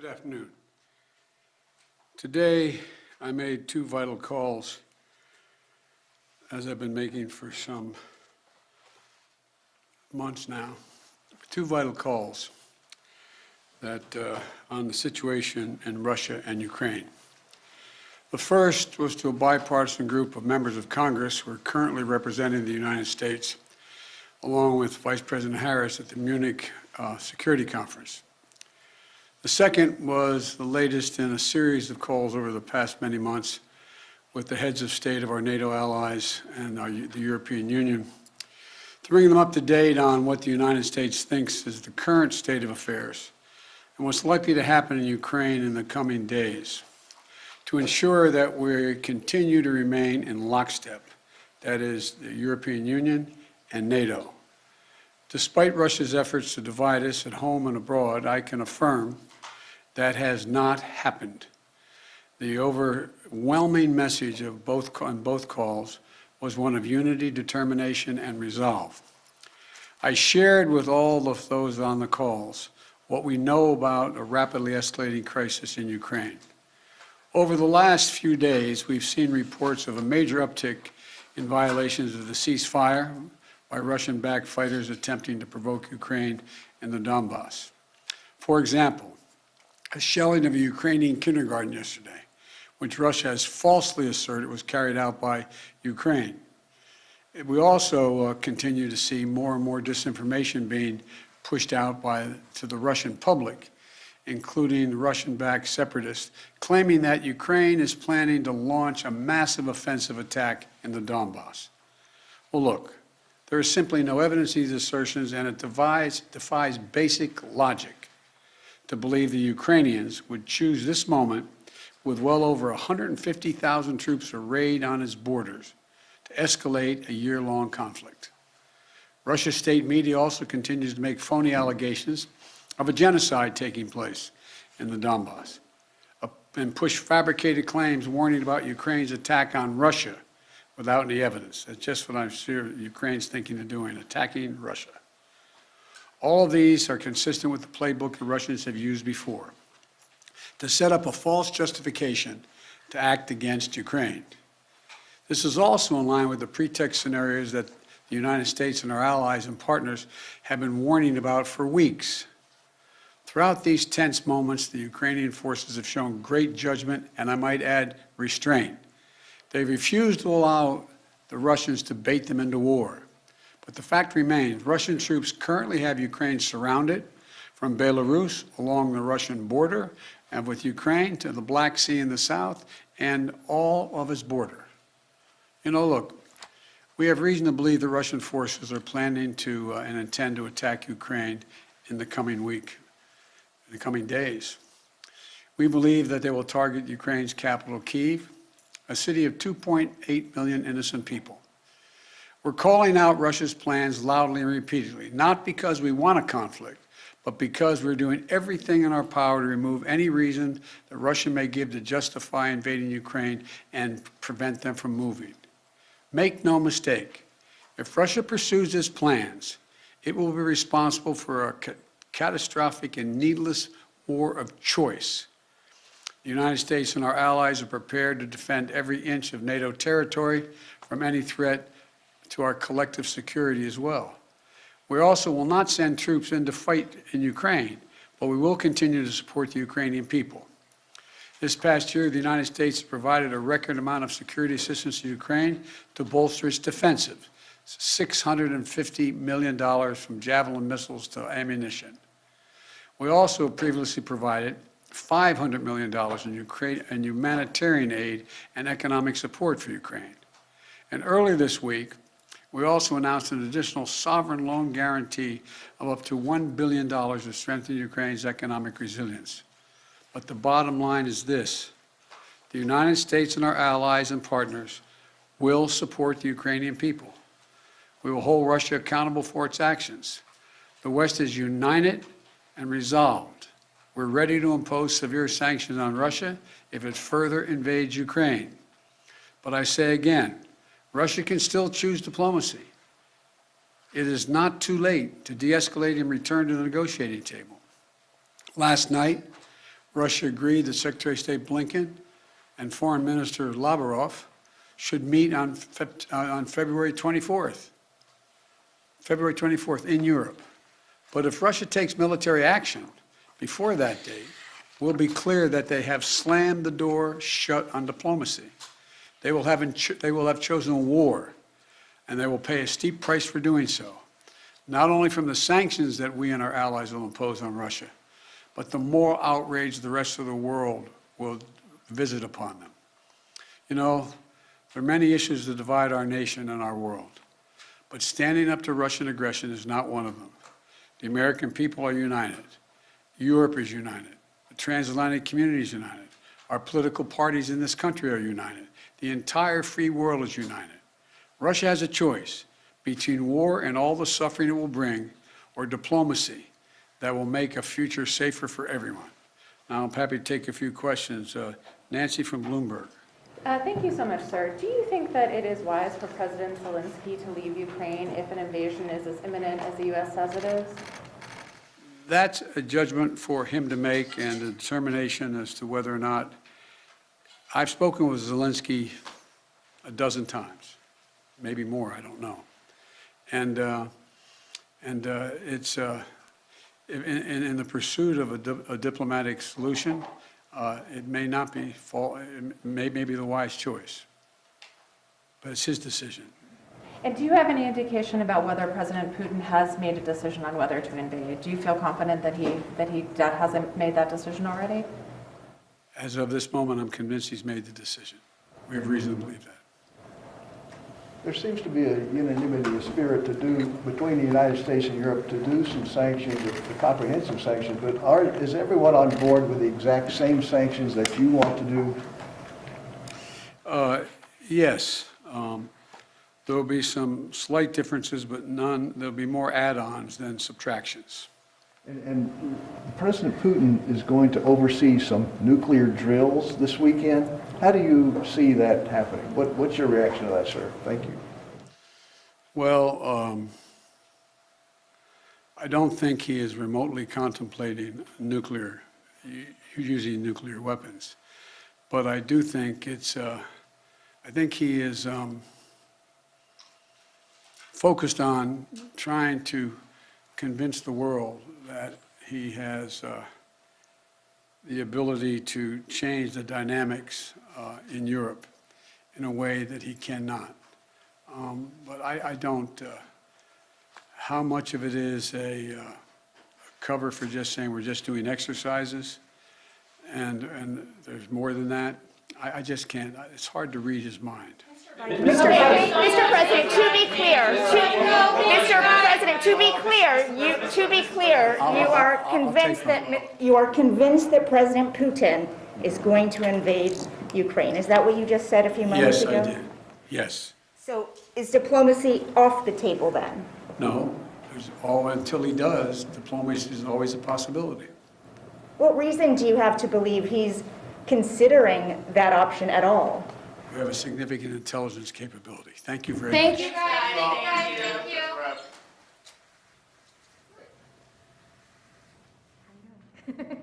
Good afternoon. Today, I made two vital calls, as I've been making for some months now. Two vital calls that, uh, on the situation in Russia and Ukraine. The first was to a bipartisan group of members of Congress who are currently representing the United States, along with Vice President Harris at the Munich uh, Security Conference. The second was the latest in a series of calls over the past many months with the heads of state of our NATO allies and our, the European Union to bring them up to date on what the United States thinks is the current state of affairs and what's likely to happen in Ukraine in the coming days to ensure that we continue to remain in lockstep, that is, the European Union and NATO. Despite Russia's efforts to divide us at home and abroad, I can affirm that has not happened. The overwhelming message of both, on both calls was one of unity, determination, and resolve. I shared with all of those on the calls what we know about a rapidly escalating crisis in Ukraine. Over the last few days, we've seen reports of a major uptick in violations of the ceasefire by Russian-backed fighters attempting to provoke Ukraine in the Donbass. For example, a shelling of a Ukrainian kindergarten yesterday, which Russia has falsely asserted was carried out by Ukraine. We also uh, continue to see more and more disinformation being pushed out by, to the Russian public, including Russian-backed separatists, claiming that Ukraine is planning to launch a massive offensive attack in the Donbass. Well, look, there is simply no evidence these assertions, and it defies basic logic to believe the Ukrainians would choose this moment with well over 150,000 troops arrayed on its borders to escalate a year-long conflict. Russia's state media also continues to make phony allegations of a genocide taking place in the Donbass and push fabricated claims warning about Ukraine's attack on Russia without any evidence. That's just what I'm sure Ukraine's thinking of doing, attacking Russia. All of these are consistent with the playbook the Russians have used before to set up a false justification to act against Ukraine. This is also in line with the pretext scenarios that the United States and our allies and partners have been warning about for weeks. Throughout these tense moments, the Ukrainian forces have shown great judgment and, I might add, restraint. They refused to allow the Russians to bait them into war. But the fact remains, Russian troops currently have Ukraine surrounded from Belarus along the Russian border and with Ukraine to the Black Sea in the south and all of its border. You know, look, we have reason to believe the Russian forces are planning to uh, and intend to attack Ukraine in the coming week, in the coming days. We believe that they will target Ukraine's capital, Kiev, a city of 2.8 million innocent people. We're calling out Russia's plans loudly and repeatedly, not because we want a conflict, but because we're doing everything in our power to remove any reason that Russia may give to justify invading Ukraine and prevent them from moving. Make no mistake, if Russia pursues its plans, it will be responsible for a ca catastrophic and needless war of choice. The United States and our allies are prepared to defend every inch of NATO territory from any threat to our collective security as well. We also will not send troops in to fight in Ukraine, but we will continue to support the Ukrainian people. This past year, the United States provided a record amount of security assistance to Ukraine to bolster its defensive, $650 million from Javelin missiles to ammunition. We also previously provided $500 million in, Ukraine, in humanitarian aid and economic support for Ukraine. And earlier this week, we also announced an additional sovereign loan guarantee of up to $1 billion to strengthen Ukraine's economic resilience. But the bottom line is this. The United States and our allies and partners will support the Ukrainian people. We will hold Russia accountable for its actions. The West is united and resolved. We're ready to impose severe sanctions on Russia if it further invades Ukraine. But I say again, Russia can still choose diplomacy. It is not too late to de-escalate and return to the negotiating table. Last night, Russia agreed that Secretary of State Blinken and Foreign Minister Lavrov should meet on, Feb- uh, on February 24th. February 24th in Europe. But if Russia takes military action before that date, we'll be clear that they have slammed the door shut on diplomacy. They will have, they will have chosen war, and they will pay a steep price for doing so, not only from the sanctions that we and our allies will impose on Russia, but the moral outrage the rest of the world will visit upon them. You know, there are many issues that divide our nation and our world, but standing up to Russian aggression is not one of them. The American people are united. Europe is united. The transatlantic community is united. Our political parties in this country are united. The entire free world is united. Russia has a choice between war and all the suffering it will bring, or diplomacy that will make a future safer for everyone. Now, I'm happy to take a few questions. Uh, Nancy from Bloomberg. Uh, Thank you so much, sir. Do you think that it is wise for President Zelensky to leave Ukraine if an invasion is as imminent as the U.S. says it is? That's a judgment for him to make and a determination as to whether or not, I've spoken with Zelensky a dozen times, maybe more, I don't know. And, uh, and uh, it's, uh, in, in, the pursuit of a, di- a diplomatic solution, uh, it may not be, fall, it may, may be the wise choice. But it's his decision. And do you have any indication about whether President Putin has made a decision on whether to invade? Do you feel confident that he, that he hasn't made that decision already? As of this moment, I'm convinced he's made the decision. We have reason to believe that. There seems to be a unanimity, of spirit to do, between the United States and Europe, to do some sanctions, a comprehensive sanctions, but are, is everyone on board with the exact same sanctions that you want to do? Uh, Yes. um, There will be some slight differences, but none, there'll be more add-ons than subtractions. And, and President Putin is going to oversee some nuclear drills this weekend. How do you see that happening? What, what's your reaction to that, sir? Thank you. Well, um, I don't think he is remotely contemplating nuclear, using nuclear weapons. But I do think it's, uh, I think he is um, focused on trying to convince the world that he has uh, the ability to change the dynamics uh, in Europe in a way that he cannot. Um, But I, I don't, uh, how much of it is a uh, cover for just saying we're just doing exercises and, and there's more than that? I, I just can't, it's hard to read his mind. Mr. President, Mr. President, to be clear, to, Mr. President, to be clear, you, to be clear, you are I'll- I'll take convinced that, you are convinced that President Putin is going to invade Ukraine. Is that what you just said a few moments Yes, ago? I did. Yes. So is diplomacy off the table then? No, all, until he does, diplomacy is always a possibility. What reason do you have to believe he's considering that option at all? We have a significant intelligence capability. Thank you very much. Thank you. Don't worry about it. Just